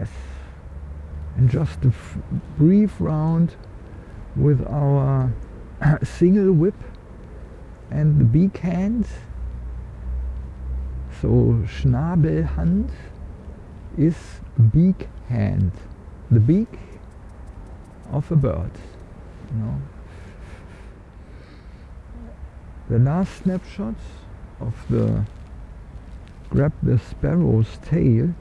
Yes. And just a brief round with our single whip and the beak hand. So Schnabelhand is beak hand. The beak of a bird. You know. The last snapshot of the grab the sparrow's tail.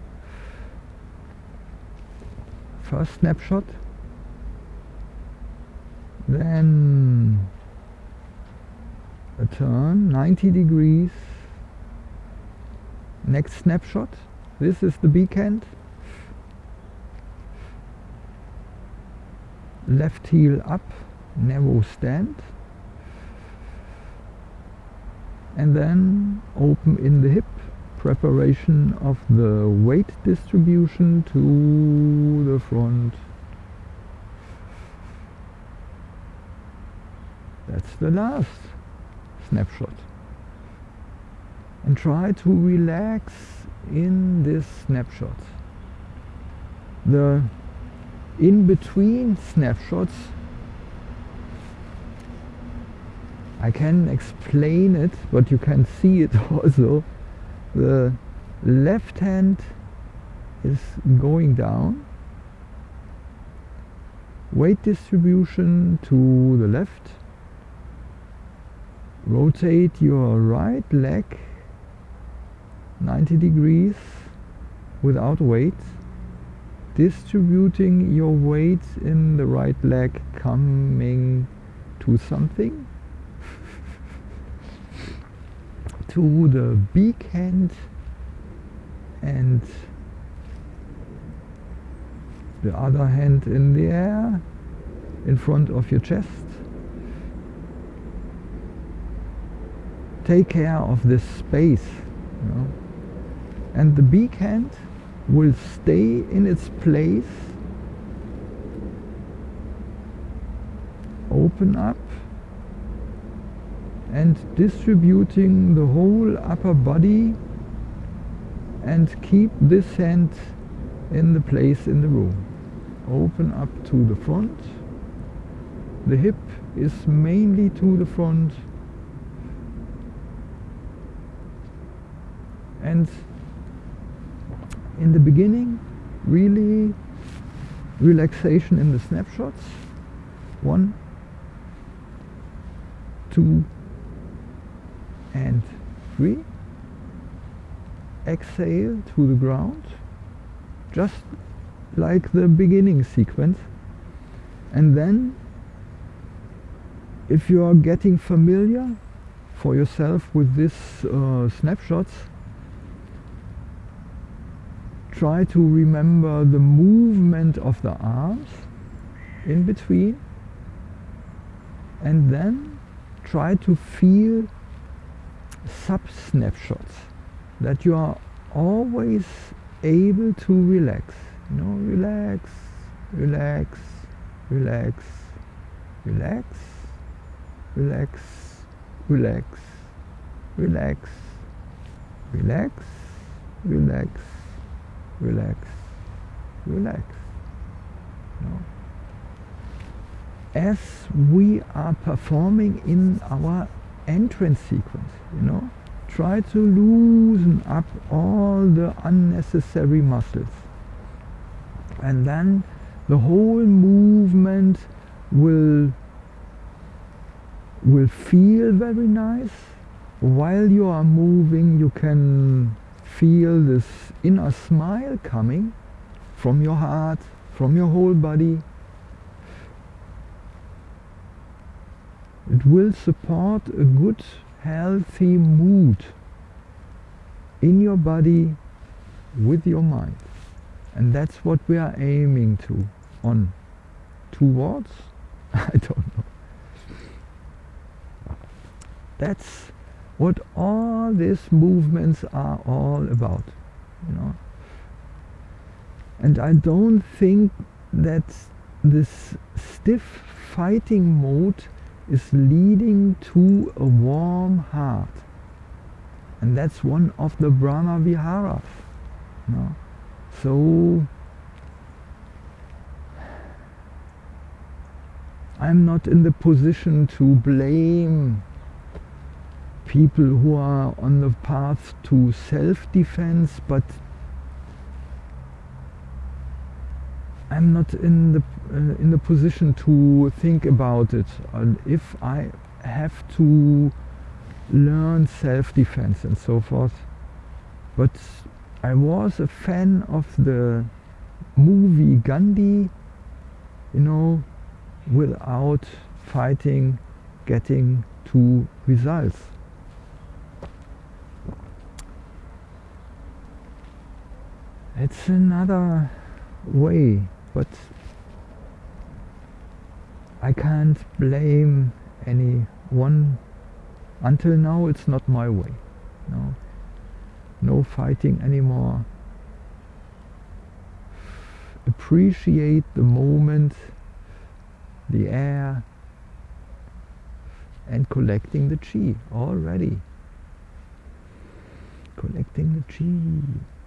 First snapshot. Then a turn 90 degrees. Next snapshot. This is the beak end. Left heel up, narrow stand. And then open in the hip preparation of the weight distribution to the front. That's the last snapshot. And try to relax in this snapshot. The in-between snapshots I can explain it, but you can see it also the left hand is going down. Weight distribution to the left. Rotate your right leg 90 degrees without weight. Distributing your weight in the right leg coming to something to the beak hand and the other hand in the air in front of your chest. Take care of this space. You know? And the beak hand will stay in its place. Open up and distributing the whole upper body and keep this hand in the place in the room. Open up to the front. The hip is mainly to the front. And in the beginning, really relaxation in the snapshots. One, two, and three exhale to the ground just like the beginning sequence. And then if you are getting familiar for yourself with this uh, snapshots try to remember the movement of the arms in between. And then try to feel sub-snapshots that you are always able to relax. You know, relax, relax, relax, relax, relax, relax, relax, relax, relax, relax, relax. As we are performing in our entrance sequence, you know. Try to loosen up all the unnecessary muscles. And then the whole movement will will feel very nice. While you are moving, you can feel this inner smile coming from your heart, from your whole body. It will support a good, healthy mood in your body with your mind. And that's what we are aiming to on towards I don't know. That's what all these movements are all about, you know. And I don't think that this stiff fighting mode is leading to a warm heart. And that's one of the Brahma Viharas. So I'm not in the position to blame people who are on the path to self-defense, but I'm not in the uh, in the position to think about it. And if I have to learn self-defense and so forth, but I was a fan of the movie Gandhi, you know, without fighting, getting to results. It's another way, but I can't blame anyone. Until now, it's not my way. No, no fighting anymore. Appreciate the moment, the air, and collecting the chi already. Collecting the chi.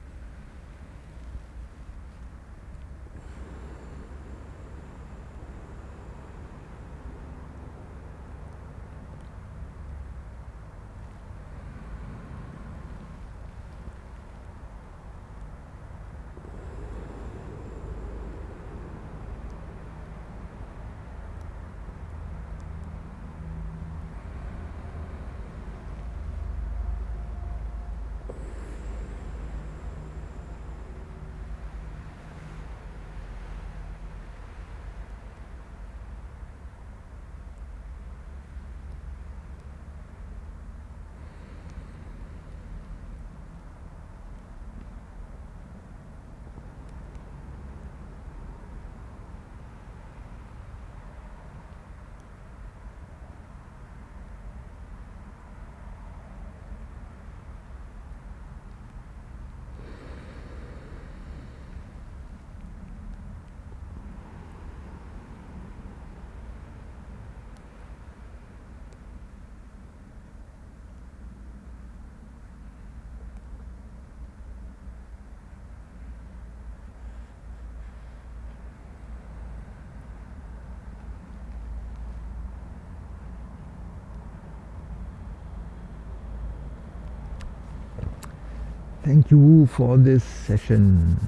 Thank you for this session.